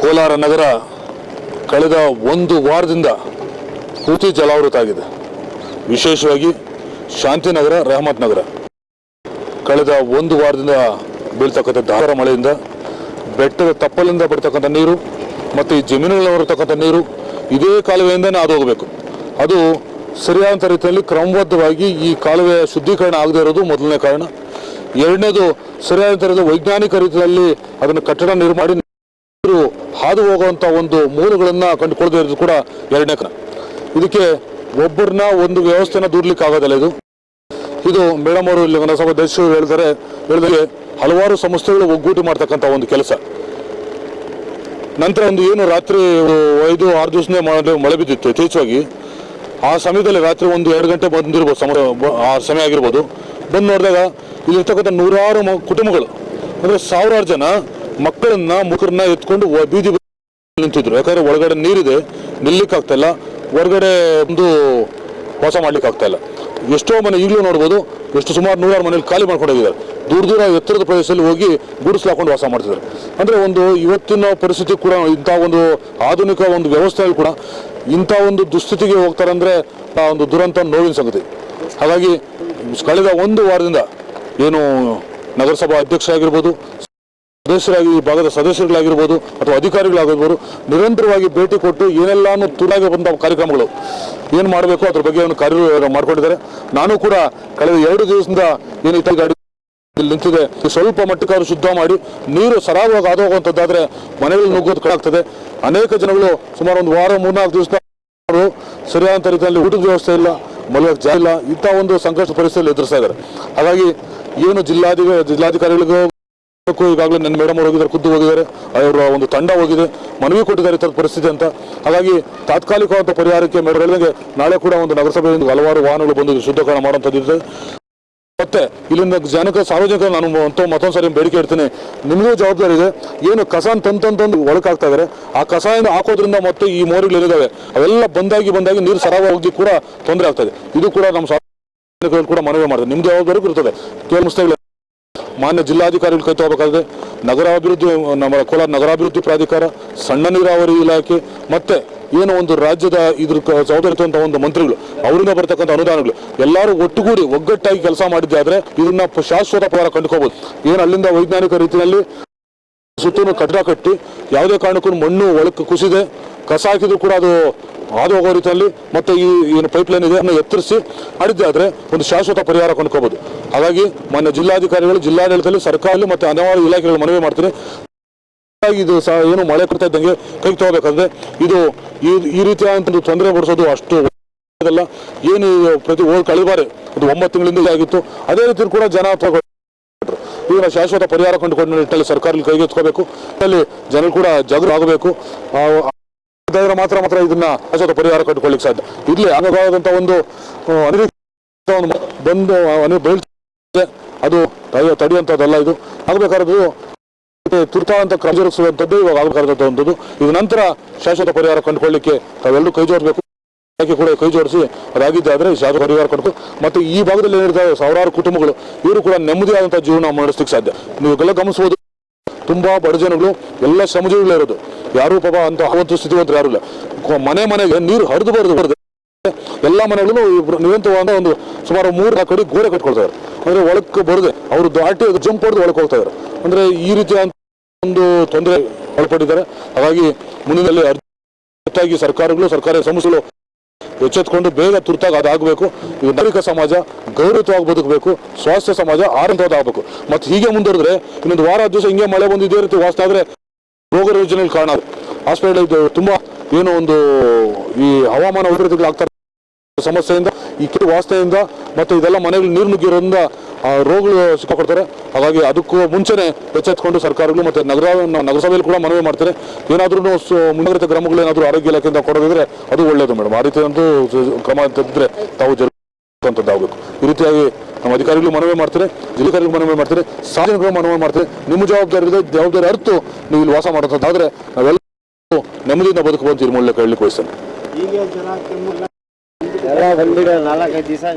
ಕೋಲಾರ ನಗರ ಕಳೆದ ಒಂದು ವಾರದಿಂದ ಪೂರ್ತಿ ಜಲಾವೃತ ಆಗಿದೆ. ವಿಶೇಷವಾಗಿ ಶಾಂತಿನಗರ, ರಹಮತ್ ನಗರ. ಕಳೆದ ಒಂದು ವಾರದಿಂದ ಬೀಳ್ತಕ್ಕಂಥ ಧಾರ ಮಳೆಯಿಂದ ಬೆಟ್ಟದ ತಪ್ಪಲಿಂದ ಬರ್ತಕ್ಕಂಥ ನೀರು ಮತ್ತು ಈ ಜಮೀನುಗಳಲ್ಲಿ ಬರತಕ್ಕಂಥ ನೀರು ಇದೇ ಕಾಲುವೆಯಿಂದನೇ ಹಾದು ಹೋಗಬೇಕು ಅದು ಸರಿಯಾದಂಥ ರೀತಿಯಲ್ಲಿ ಕ್ರಮಬದ್ಧವಾಗಿ ಈ ಕಾಲುವೆಯ ಶುದ್ಧೀಕರಣ ಆಗದೇ ಇರೋದು ಮೊದಲನೇ ಕಾರಣ. ಎರಡನೇದು ಸರಿಯಾದ ವೈಜ್ಞಾನಿಕ ರೀತಿಯಲ್ಲಿ ಅದನ್ನು ಕಟ್ಟಡ ನಿರ್ಮಾಣ ನೀರು ಹಾದು ಹೋಗುವಂಥ ಒಂದು ಮೂಲಗಳನ್ನು ಕಂಡುಕೊಳ್ಳದಿರೋದು ಕೂಡ ಎರಡನೇ ಕಾರಣ ಇದಕ್ಕೆ ಒಬ್ಬರನ್ನ ಒಂದು ವ್ಯವಸ್ಥೆನ ದೂರ್ಲಿಕ್ಕೆ ಆಗೋದಿಲ್ಲ ಇದು. ಇದು ಮೇಡಮ್ ಅವರು ಇಲ್ಲಿ ನಗರಸಭಾ ಅಧ್ಯಕ್ಷರು ಹೇಳಿದರೆ ಹೇಳಿದರೆ ಹಲವಾರು ಸಂಸ್ಥೆಗಳು ಒಗ್ಗೂಟಿ ಮಾಡ್ತಕ್ಕಂಥ ಒಂದು ಕೆಲಸ. ನಂತರ ಒಂದು ಏನು ರಾತ್ರಿ ಐದು, ಆರು ದಿವಸನೇ ಮಳೆ ಮಳೆ ಬಿದ್ದಿತ್ತು ಯಥೇಚ್ಛವಾಗಿ. ಆ ಸಮಯದಲ್ಲಿ ರಾತ್ರಿ ಒಂದು ಎರಡು ಗಂಟೆ ಬಂದಿರ್ಬೋದು, ಸಮಯ ಆ ಸಮಯ ಆಗಿರ್ಬೋದು. ಬಂದು ನೋಡಿದಾಗ ಇಲ್ಲಿರ್ತಕ್ಕಂಥ ನೂರಾರು ಕುಟುಂಬಗಳು. ಅಂದರೆ ಸಾವಿರಾರು ಜನ ಮಕ್ಕಳನ್ನ ಮುಖರನ್ನ ಎತ್ಕೊಂಡು ಬೀದಿ ನಿಂತಿದ್ರು. ಯಾಕಂದ್ರೆ ಒಳಗಡೆ ನೀರಿದೆ ನಿಲ್ಲಕ್ಕೆ ಆಗ್ತಾ ಇಲ್ಲ. ಹೊರಗಡೆ ಒಂದು ವಾಸ ಮಾಡ್ಲಿಕ್ಕೆ ಆಗ್ತಾ ಇಲ್ಲ. ಎಷ್ಟೋ ಮನೆ ಈಗಲೂ ನೋಡ್ಬೋದು, ಎಷ್ಟು ಸುಮಾರು ನೂರಾರು ಮನೇಲಿ ಖಾಲಿ ಮಾಡ್ಕೊಂಡೋಗಿದ್ದಾರೆ ದೂರ ದೂರ ಎತ್ತರದ ಪ್ರದೇಶದಲ್ಲಿ ಹೋಗಿ ಗುಡಿಸ್ಲಾಕೊಂಡು ವಾಸ ಮಾಡ್ತಿದ್ದಾರೆ. ಅಂದರೆ ಒಂದು ಇವತ್ತಿನ ಪರಿಸ್ಥಿತಿ ಕೂಡ ಇಂಥ ಒಂದು ಆಧುನಿಕ ಒಂದು ವ್ಯವಸ್ಥೆಯಲ್ಲಿ ಕೂಡ ಇಂಥ ಒಂದು ದುಸ್ಥಿತಿಗೆ ಹೋಗ್ತಾರೆ ಅಂದರೆ ಆ ಒಂದು ದುರಂತ ನೋವಿನ ಸಂಗತಿ. ಹಾಗಾಗಿ ಕಳೆದ ಒಂದು ವಾರದಿಂದ ಏನು ನಗರಸಭಾ ಅಧ್ಯಕ್ಷರಾಗಿರ್ಬೋದು, ಸದಸ್ಯರಾಗಿ ಈ ಭಾಗದ ಸದಸ್ಯರುಗಳಾಗಿರ್ಬೋದು ಅಥವಾ ಅಧಿಕಾರಿಗಳಾಗಿರ್ಬೋದು, ನಿರಂತರವಾಗಿ ಭೇಟಿ ಕೊಟ್ಟು ಏನೆಲ್ಲಾನು ತುಲಾಗಿ ಬಂದ ಕಾರ್ಯಕ್ರಮಗಳು ಏನು ಮಾಡಬೇಕು, ಅದ್ರ ಬಗ್ಗೆ ಒಂದು ಕಾರ್ಯ ಮಾಡಿಕೊಂಡಿದ್ದಾರೆ. ನಾನು ಕೂಡ ಕಳೆದ ಎರಡು ದಿವಸದಿಂದ ಏನು ಇತ್ತ ಗಾಡಿ ನಿಂತಿದೆ ಸ್ವಲ್ಪ ಮಟ್ಟಕ್ಕಾದ್ರೂ ಶುದ್ಧ ಮಾಡಿ, ನೀರು ಸರಾಗವಾಗಿ ಆದ ಹೋಗುವಂಥದ್ದಾದ್ರೆ ಮನೆಗಳು ನುಗ್ಗೋದು ಕಡಾಗ್ತದೆ ಅನೇಕ ಜನಗಳು ಸುಮಾರು ಒಂದು ವಾರ, ಮೂರ್ನಾಲ್ಕು ದಿವಸ ಸರಿಯಾದಂಥ ಸರಿಯಾದ ರೀತಿಯಲ್ಲಿ ಊಟದ ವ್ಯವಸ್ಥೆ ಇಲ್ಲ. ಮಲಗಕ್ಕೆ ಜಾಗ ಇಲ್ಲ. ಇಂಥ ಒಂದು ಸಂಕಷ್ಟ ಪರಿಸ್ಥಿತಿಯಲ್ಲಿ ಎದುರಿಸ್ತಾ ಇದ್ದಾರೆ. ಹಾಗಾಗಿ ಏನು ಜಿಲ್ಲಾಧಿಕ ಜಿಲ್ಲಾಧಿಕಾರಿಗಳಿಗೂ ಈಗಾಗಲೇ ನನ್ನ ಮೇಡಮ್ ಅವರು ಹೋಗಿದ್ದಾರೆ, ಖುದ್ದು ಹೋಗಿದ್ದಾರೆ. ಅವರ ಒಂದು ತಂಡ ಹೋಗಿದೆ. ಮನವಿ ಕೊಟ್ಟಿದ್ದಾರೆ ಈ ಪರಿಸ್ಥಿತಿ ಅಂತ. ಹಾಗಾಗಿ ತಾತ್ಕಾಲಿಕವಾದ ಪರಿಹಾರಕ್ಕೆ ಮೇಡಮ್ ನಾಳೆ ಕೂಡ ಒಂದು ನಗರಸಭೆಯಿಂದ ಹಲವಾರು ವಾಹನಗಳು ಬಂದು ಶುದ್ಧೀಕರಣ ಮಾಡುವಂಥದ್ದು ಮತ್ತೆ ಇಲ್ಲಿಂದ ಜನಕ, ಸಾರ್ವಜನಿಕರ ನಾನು ಮತ್ತೊಂದು ಸಾರಿ ಬೇಡಿಕೆ ಇಡ್ತೀನಿ. ನಿಮಗೂ ಜವಾಬ್ದಾರಿ ಇದೆ. ಏನು ಕಸ ತಂದು ಒಳಕಾಗ್ತಾ ಇದ್ದಾರೆ ಆ ಕಸದಿಂದ ಹಾಕೋದ್ರಿಂದ ಮತ್ತೆ ಈ ಮೋರಿಗಳು ಏನಿದಾವೆ ಅವೆಲ್ಲ ಬಂದಾಗಿ ಬಂದಾಗಿ ನೀರು ಸರಾಗ ಹೋಗಿ ಕೂಡ ತೊಂದರೆ ಆಗ್ತದೆ ಇದು. ಕೂಡ ನಮ್ಮ ಸಾರ್ವಜನಿಕರು ಕೂಡ ಮನವಿ ಮಾಡಿದೆ. ನಿಮ್ದು ಜವಾಬ್ದಾರಿ ಇರ್ತದೆ. ಕೆಲವು ಮಾನ್ಯ ಜಿಲ್ಲಾಧಿಕಾರಿಗಳು ಕೈ ತಗೋಬೇಕಾದ್ರೆ ನಗರಾಭಿವೃದ್ಧಿ, ನಮ್ಮ ಕೋಲಾರ ನಗರಾಭಿವೃದ್ಧಿ ಪ್ರಾಧಿಕಾರ, ಸಣ್ಣ ನೀರಾವರಿ ಇಲಾಖೆ, ಮತ್ತೆ ಏನು ಒಂದು ರಾಜ್ಯದ ಇದ್ರ ಜವಾಬ್ದಾರಿ ಒಂದು ಮಂತ್ರಿಗಳು, ಅವರಿಂದ ಬರತಕ್ಕಂಥ ಅನುದಾನಗಳು, ಎಲ್ಲರೂ ಒಟ್ಟುಗೂಡಿ ಒಗ್ಗಟ್ಟಾಗಿ ಕೆಲಸ ಮಾಡಿದ್ದೆ ಆದ್ರೆ ಇದನ್ನ ಶಾಶ್ವತ ಪರಿಹಾರ ಕಂಡುಕೋಬಹುದು ಏನು ಅಲ್ಲಿಂದ ವೈಜ್ಞಾನಿಕ ರೀತಿಯಲ್ಲಿ ಸುತ್ತಲೂ ಕಟ್ಟಡ ಕಟ್ಟಿ, ಯಾವುದೇ ಕಾರಣಕ್ಕೂ ಮಣ್ಣು ಒಳಕ್ಕೆ ಕುಸಿದೆ, ಕಸ ಹಾಕಿದ್ರು ಕೂಡ ಅದು ಹಾದು ಹೋಗೋ ರೀತಿಯಲ್ಲಿ ಮತ್ತೆ ಈ ಏನು ಪೈಪ್ ಲೈನ್ ಇದೆ ಅದನ್ನು ಎತ್ತರಿಸಿ ಆದರೆ ಒಂದು ಶಾಶ್ವತ ಪರಿಹಾರ ಕೊಂಡ್ಕೋಬಹುದು ಹಾಗಾಗಿ ಮಾನ್ಯ ಜಿಲ್ಲಾಧಿಕಾರಿಗಳು, ಜಿಲ್ಲಾಡಳಿತದಲ್ಲಿ ಸರ್ಕಾರದಲ್ಲಿ ಮತ್ತೆ ಹಲವಾರು ಇಲಾಖೆಗಳು ಮನವಿ ಮಾಡ್ತೀನಿ. ಇದು ಸಹ ಏನು ಮಳೆ ಕೊಡ್ತಾ ಇದ್ದಂಗೆ ಕೈಗೆ ತಗೋಬೇಕಂದ್ರೆ ಇದು ಈ ರೀತಿಯಾದಂಥ ತೊಂದರೆ ಕೊಡಿಸೋದು ಅಷ್ಟು ಏನು ಪ್ರತಿ ಓ ಕಳಿಬಾರೆ ಬಾರಿ ಅದು ಒಂಬತ್ತು ತಿಂಗಳಿಂದ ಆಗಿತ್ತು. ಅದೇ ರೀತಿ ಕೂಡ ಜನ ಈಗ ಶಾಶ್ವತ ಪರಿಹಾರ ಕಂಡುಕೊಂಡು ನಿಟ್ಟಲ್ಲಿ ಸರ್ಕಾರ ಕೈಗೆತ್ಕೋಬೇಕು ಅಲ್ಲಿ ಜನರು ಕೂಡ ಜಾಗೃತ ಆಗಬೇಕು. ಇದಾದ್ರೆ ಮಾತ್ರ ಮಾತ್ರ ಇದನ್ನ ಶಾಶ್ವತ ಪರಿಹಾರ ಕಂಡುಕೊಳ್ಳಿಕ್ಕೆ ಸಾಧ್ಯ. ಇಲ್ಲಿ ಆಗಬಹುದಂತ ಒಂದು ಬಂದು ಬೀಳ್ತದೆ. ಅದು ತಡೆ- ತಡೆಯುವಂಥದ್ದಲ್ಲ ಇದು. ಆಗಬೇಕಾದ್ದು ತುರ್ತಾದಂತ ಕ್ರಮ ಜರುಗಿಸುವಂಥದ್ದು ಇವಾಗ ಆಗಬೇಕಾದಂಥದ್ದು ಇದು ನಂತರ ಶಾಶ್ವತ ಪರಿಹಾರ ಕಂಡುಕೊಳ್ಳಿಕ್ಕೆ ತಾವೆಲ್ಲರೂ ಕೈ ಜೋಡಿಸಬೇಕು ಕೂಡ ಕೈ ಜೋಡಿಸಿ, ಅದಾಗಿದ್ದಾದ್ರೆ ಶಾಶ್ವತ ಪರಿಹಾರ ಕಂಡು ಮತ್ತೆ ಈ ಭಾಗದಲ್ಲಿ ಏನಿರ್ತಾರೆ ಸಾವಿರಾರು ಕುಟುಂಬಗಳು, ಇವರು ಕೂಡ ನೆಮ್ಮದಿಯಾದಂಥ ಜೀವನ ಮಾಡಿಸ್ಲಿಕ್ಕೆ ಸಾಧ್ಯ. ನೀವು ಎಲ್ಲ ಗಮನಿಸಬಹುದು ತುಂಬಾ ಬಡ ಜನಗಳು ಎಲ್ಲ ಶ್ರಮಜೀವಿಗಳೇ ಇರೋದು ಯಾರು ಪಾಪ ಅಂತ ಅವಂತ ಸ್ಥಿತಿವಂತರು ಯಾರು ಇಲ್ಲ ಮನೆ ಮನೆಗೆ ನೀರು ಹರಿದು ಬರದು ಬರದೆ ಎಲ್ಲ ಮನೆಗಳು ನಿರಂತರವಾದ ಒಂದು ಸುಮಾರು ಮೂರು ನಾಲ್ಕು ಕಡೆ ಗೋಡೆ ಕಟ್ಕೊಳ್ತಾರೆ ಅಂದ್ರೆ ಒಳಕ್ಕೆ ಬರದೆ ಅವರು ದಾಟಿ ಜಂಪ್ ಹೊಡೆದು ಒಳಕ್ಕೆ ಹೋಗ್ತಾ ಇದ್ದಾರೆ ಅಂದ್ರೆ ಈ ರೀತಿಯ ಒಂದು ತೊಂದರೆ ಒಳಪಟ್ಟಿದ್ದಾರೆ ಹಾಗಾಗಿ ಮುಂದಿನಲ್ಲಿ ಅರ್ಜಿ ಸರ್ಕಾರಗಳು ಸರ್ಕಾರಿ ಸಂಸ್ಥೆಗಳು ಎಚ್ಚೆತ್ಕೊಂಡು ಬೇಗ ತುರ್ತಾಗಿ ಅದಾಗಬೇಕು. ನಾಗರಿಕ ಸಮಾಜ ಗೌರವವಾಗಿ ಬದುಕಬೇಕು. ಸ್ವಾಸ್ಥ್ಯ ಸಮಾಜ ಆರಂಭವಾಗಬೇಕು. ಮತ್ತು ಹೀಗೆ ಮುಂದುವರೆದ್ರೆ ಇನ್ನೊಂದು ವಾರ ದಿವಸ ಹಿಂಗೆ ಮಳೆ ಬಂದು ರೀತಿ ವಾಸ್ತ ಆದರೆ ರೋಗ ರುಜಿನಲ್ಲಿ ಕಾರಣ ಹಾಸ್ಪಿಟಲ್ ತುಂಬ ತುಂಬಾ ಏನೋ ಒಂದು ಈ ಹವಾಮಾನ ವೈಪರೀತ್ಯಗಳಾಗ್ತಾರೆ ಸಮಸ್ಯೆಯಿಂದ ಈ ಕೆರೆ ವಾಸ್ತೆಯಿಂದ ಮತ್ತು ಇದೆಲ್ಲ ಮನೆಗಳು ನೀರು ನುಗ್ಗಿರೋದ್ರಿಂದ ರೋಗಗಳು ಸಿಕ್ಕಾಕೊಡ್ತಾರೆ. ಹಾಗಾಗಿ ಅದಕ್ಕೂ ಮುಂಚೆನೆ ಎಚ್ಚೆತ್ಕೊಂಡು ಸರ್ಕಾರಗಳು ಮತ್ತು ನಗರ ನಗರಸಭೆಯಲ್ಲಿ ಕೂಡ ಮನವಿ ಮಾಡ್ತಾರೆ. ಏನಾದರೂ ಮುಂಜಾಗ್ರತೆ ಕ್ರಮಗಳು ಏನಾದರೂ ಆರೋಗ್ಯ ಇಲಾಖೆಯಿಂದ ಕೊಡೋದಿದ್ರೆ ಅದು ಒಳ್ಳೆಯದು ಮೇಡಮ್. ಆ ರೀತಿಯಂತೂ ಕ್ರಮ ತೆಗೆದ್ರೆ ತಾವು ಜರುಗುವಂಥದ್ದಾಗಬೇಕು ಈ ರೀತಿಯಾಗಿ ನಮ್ಮ ಅಧಿಕಾರಿಗಳು ಮನವಿ ಮಾಡ್ತಾರೆ, ಜಿಲ್ಲಾಧಿಕಾರಿಗಳು ಮನವಿ ಮಾಡ್ತಾರೆ, ಸಾರ್ವಜನಿಕರು ಮನವಿ ಮಾಡ್ತಾರೆ. ನಿಮ್ಮ ಜವಾಬ್ದಾರಿ ಇದೆ, ಜವಾಬ್ದಾರಿ ಅರ್ಥ ನೀವು ಇಲ್ಲಿ ವಾಸ ಮಾಡೋದಾದ್ರೆ ನಾವೆಲ್ಲ ನೆಮ್ಮದಿಯಿಂದ ಬದುಕುವಂತ ಈ ಕೇಳಲಿಕ್ಕೆ ಹೇಳಲಿಕ್ಕೆ நல்லா கம்பிட நல்லா கட்டிசா